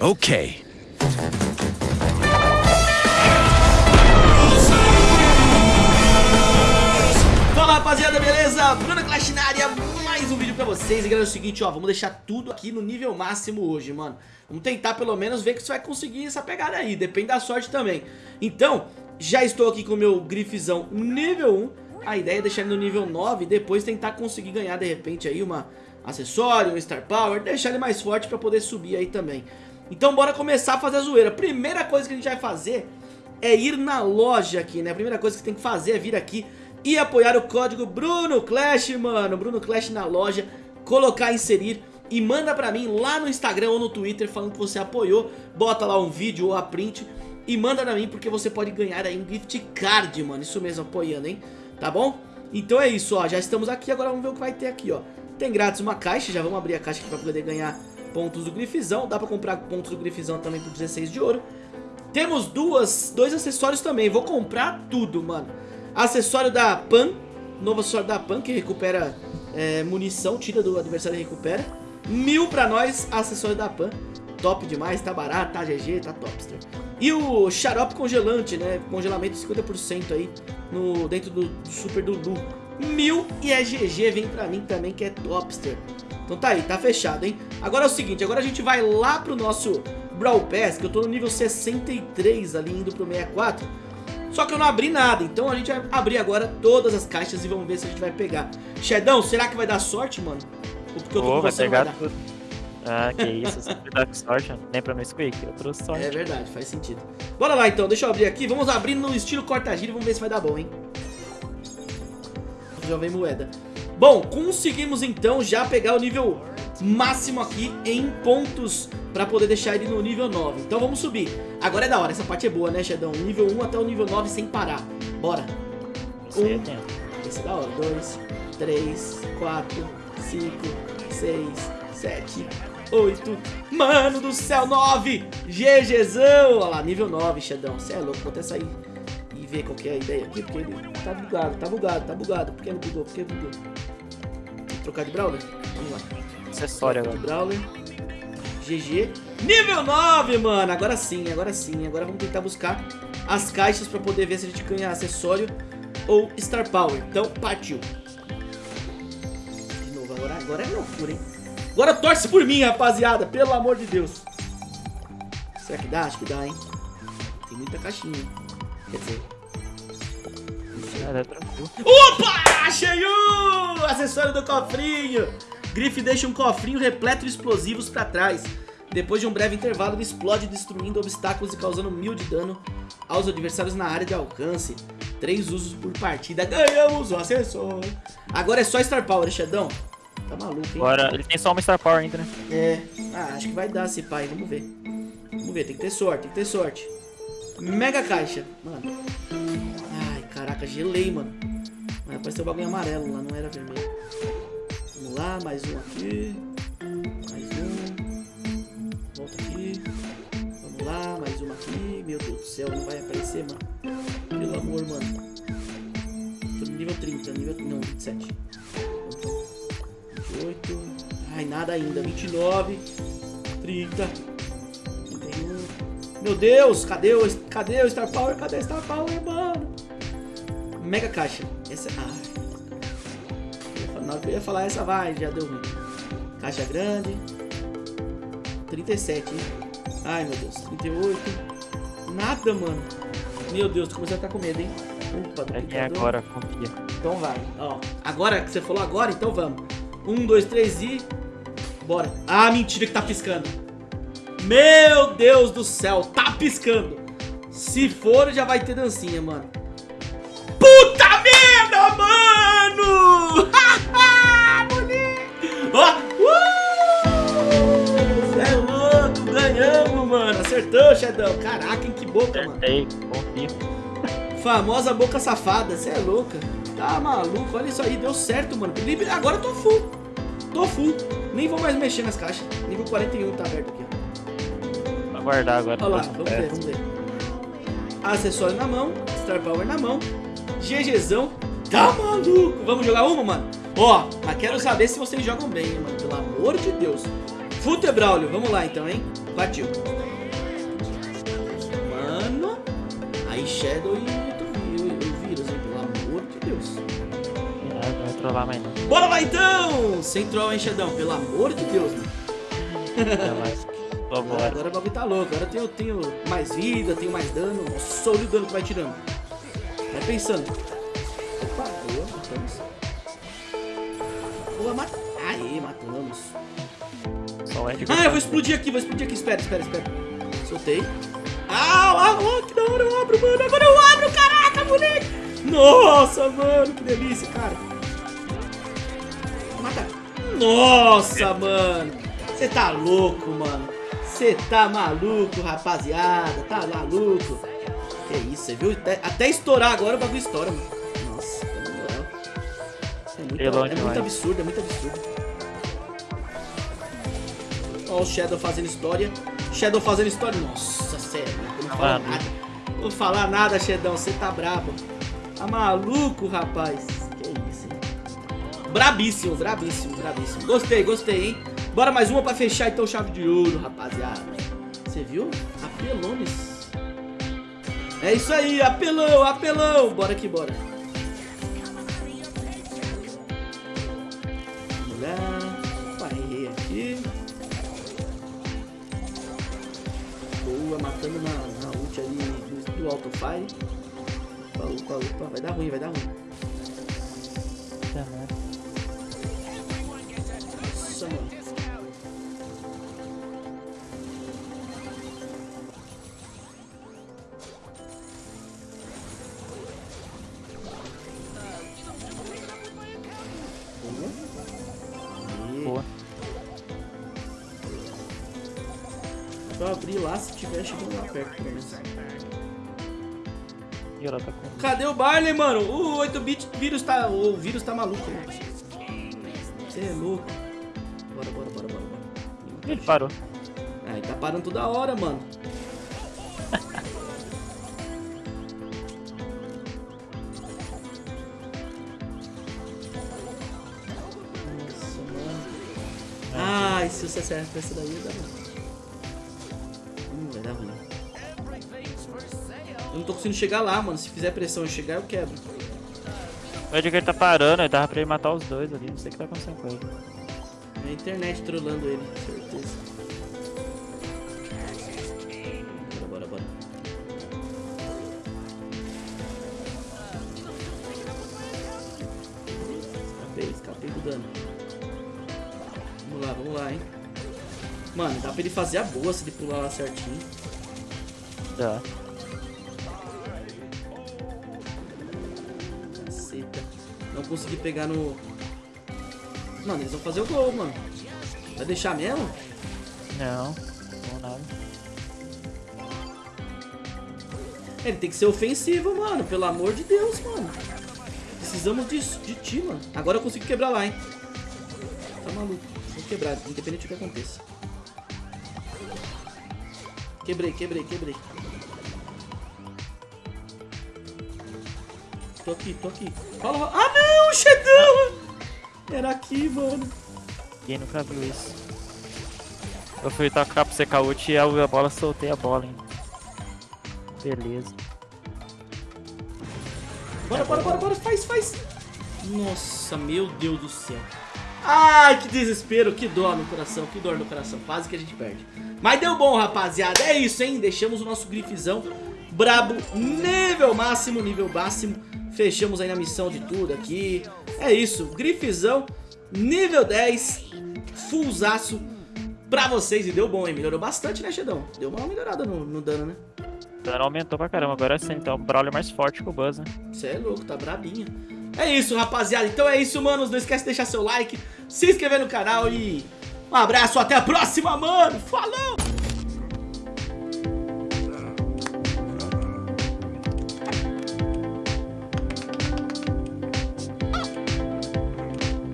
Okay. Fala rapaziada, beleza? Bruno Clash na área, mais um vídeo pra vocês. E galera, é o seguinte, ó, vamos deixar tudo aqui no nível máximo hoje, mano. Vamos tentar pelo menos ver que você vai conseguir essa pegada aí, depende da sorte também. Então, já estou aqui com o meu grifezão nível 1 A ideia é deixar ele no nível 9 e depois tentar conseguir ganhar de repente aí uma acessório, um Star Power. Deixar ele mais forte pra poder subir aí também Então bora começar a fazer a zoeira Primeira coisa que a gente vai fazer é ir na loja aqui, né? A primeira coisa que tem que fazer é vir aqui e apoiar o código Bruno Clash, mano. Bruno Clash na loja, colocar, inserir e manda pra mim lá no Instagram ou no Twitter falando que você apoiou. Bota lá um vídeo ou a print e manda pra mim porque você pode ganhar aí um gift card, mano. Isso mesmo, apoiando, hein? Tá bom? Então é isso, ó. Já estamos aqui, agora vamos ver o que vai ter aqui, ó. Tem grátis uma caixa, já vamos abrir a caixa aqui pra poder ganhar pontos do Grifizão. Dá pra comprar pontos do Grifizão também por 16 de ouro. Temos duas, dois acessórios também. Vou comprar tudo, mano. Acessório da PAN, novo acessório da PAN que recupera é, munição, tira do adversário e recupera. Mil pra nós, acessório da PAN. Top demais, tá barato, tá GG, tá topster. E o xarope congelante, né? Congelamento 50% aí no, dentro do, do Super Dudu. Mil e é GG, vem pra mim também que é topster. Então tá aí, tá fechado, hein? Agora é o seguinte, agora a gente vai lá pro nosso Brawl Pass, que eu tô no nível 63 ali, indo pro 64. Só que eu não abri nada, então a gente vai abrir agora todas as caixas e vamos ver se a gente vai pegar. Shedão, será que vai dar sorte, mano? Ou porque eu tô oh, vai pegar vai tudo. Ah, que isso, você dar com sorte, nem pra mim Squeak, eu trouxe sorte. É verdade, faz sentido. Bora lá então, deixa eu abrir aqui, vamos abrir no estilo corta-giro e vamos ver se vai dar bom, hein? Já vem moeda. Bom, conseguimos então já pegar o nível máximo aqui em pontos pra poder deixar ele no nível 9 Então vamos subir. Agora é da hora, essa parte é boa né Shedão? Nível 1 até o nível 9 sem parar. Bora. 1, esse é da hora. 2, 3, 4, 5, 6, 7, 8 Mano do céu, 9 GGzão Olha lá, nível 9, Shedão. Você é louco, vou até sair e ver qual que é a ideia aqui Porque ele tá bugado, tá bugado, tá bugado. Por que ele bugou, por que ele bugou trocar de Brawler? Vamos lá Acessório agora. Brawler. GG. Nível 9, mano. Agora sim, agora sim. Agora vamos tentar buscar as caixas pra poder ver se a gente ganha acessório ou Star Power. Então, partiu. De novo, agora, agora é loucura, hein? Agora torce por mim, rapaziada. Pelo amor de Deus. Será que dá? Acho que dá, hein? Tem muita caixinha. Quer dizer... É, tranquilo. Opa! Cheio! Acessório do cofrinho. Griff deixa um cofrinho repleto de explosivos pra trás. Depois de um breve intervalo, ele explode destruindo obstáculos e causando mil de dano aos adversários na área de alcance. Três usos por partida. Ganhamos o acessório. Agora é só Star Power, Xedão. Tá maluco, hein? Agora, ele tem só uma Star Power ainda, né? É. Ah, acho que vai dar esse pai. Vamos ver. Vamos ver, tem que ter sorte, tem que ter sorte. Mega caixa. Mano. Caraca, gelei, mano. Mas apareceu o bagulho amarelo lá, não era vermelho. Vamos lá, mais um aqui. Mais um. Volta aqui. Vamos lá, mais uma aqui. Meu Deus do céu, não vai aparecer, mano. Pelo amor, mano. Tô no nível 30, nível... Não, 27. 28. Ai, nada ainda. 29. 30. 31. Meu Deus, cadê o, cadê o Star Power? Cadê o Star Power, mano? Mega caixa. Essa... Ah, na hora que eu ia falar essa vai, já deu ruim. Caixa grande. 37, hein? Ai, meu Deus. 38. Nada, mano. Meu Deus, tô começando a ficar com medo, hein? Opa, é agora, confia. Então vai. Ó, agora que você falou agora, então vamos. Um, dois, três e... Bora. Ah, mentira que tá piscando. Meu Deus do céu, tá piscando. Se for, já vai ter dancinha, mano. Mano! Ó! Uh! é louco, ganhamos, mano. Acertou, Shedão. Caraca, em que boca, Acertei, mano. confio. Famosa boca safada, você é louca. Tá maluco, olha isso aí, deu certo, mano. Agora eu tô full. Tô full. Nem vou mais mexer nas caixas. Nível 41 tá aberto aqui, ó. Vou aguardar agora. Olha lá, vamos ver, vamos ver. Acessório na mão, Star Power na mão, GGzão. Tá maluco? Vamos jogar uma, mano? Ó, mas quero saber se vocês jogam bem, mano. Pelo amor de Deus. Fute Braulio, vamos lá então, hein? Partiu. Mano. Aí Shadow e o, vírus, hein? Pelo amor de Deus. Não vai trollar mais não. Bora lá então! Sem troll, hein, Shadão? Pelo amor de Deus, mano. Não mais. Vambora. Agora o bagulho tá louco. Agora eu tenho, tenho mais vida, tenho mais dano. Nossa, olha o dano que vai tirando. Vai pensando. Boa, mat... Aê, matamos. Só Ed Ah, eu vou explodir aqui, vou explodir aqui. Espera, espera, espera. Soltei. Ah, lá, que da hora eu abro, mano. Agora eu abro, caraca, moleque. Nossa, mano, que delícia, cara. Mata. Nossa, mano. Você tá louco, mano. Você tá maluco, rapaziada. Tá maluco. Que isso, você viu? Até, até estourar agora o bagulho estoura, mano. Muito, Pelão é muito absurdo, é muito absurdo. Ó o Shadow fazendo história. Shadow fazendo história. Nossa, sério. Eu não falo Mano. nada. Não vou falar nada, Shedão. Você tá brabo. Tá maluco, rapaz. Que isso, hein? Brabíssimo, brabíssimo, brabíssimo. Gostei, gostei, hein? Bora mais uma pra fechar então chave de ouro, rapaziada. Você viu? Apelones. É isso aí, apelão, apelão. Bora aqui, bora. Opa, errei aqui. Boa, matando na, na ult ali do, do autofire. Opa, opa, opa. Vai dar ruim, vai dar ruim. Tá, Só abrir lá se tiver chegando lá perto. E ela tá com... Cadê o Barley, mano? O 8-bit vírus tá. O vírus tá maluco, mano. Você é louco. Bora, bora, bora, bora, bora. Ele parou. Ah, ele tá parando toda hora, mano. Nossa, mano. Ai, se você acerta essa daí, dá ruim. Eu não tô conseguindo chegar lá, mano. Se fizer pressão e chegar, eu quebro. O Edgar tá parando, ele tava pra ele matar os dois ali. Não sei o que tá acontecendo com ele. É a internet trollando ele, certeza. Bora, bora, bora. Escapei, escapei do dano. Vamos lá, vamos lá, hein. Mano, dá pra ele fazer a boa se ele pular lá certinho. Dá. Não consegui pegar no... Mano, eles vão fazer o gol, mano. Vai deixar mesmo? Não. Não nada. Ele tem que ser ofensivo, mano. Pelo amor de Deus, mano. Precisamos disso, de ti, mano. Agora eu consigo quebrar lá, hein. Tá maluco. Vou quebrar, independente do que aconteça. Quebrei, quebrei, quebrei. Tô aqui, tô aqui. Fala. Ah, não, Shedão! Era aqui, mano. Ninguém nunca viu isso. Eu fui tocar pro secar ult e a bola soltei a bola, hein. Beleza. Bora, bora, bora, bora, faz, faz. Nossa, meu Deus do céu. Ai, que desespero, que dor no coração, que dor no coração. Quase que a gente perde. Mas deu bom, rapaziada. É isso, hein? Deixamos o nosso grifezão brabo, nível máximo, nível máximo. Fechamos aí na missão de tudo aqui. É isso, grifezão, nível 10, fullzaço pra vocês. E deu bom, hein? Melhorou bastante, né, Xedão? Deu uma melhorada no, no dano, né? O dano aumentou pra caramba. Agora sim, então o Brawler mais forte que o Buzz, né? Você é louco, tá brabinha. É isso, rapaziada. Então é isso, manos. Não esquece de deixar seu like, se inscrever no canal e um abraço. Até a próxima, mano. Falou!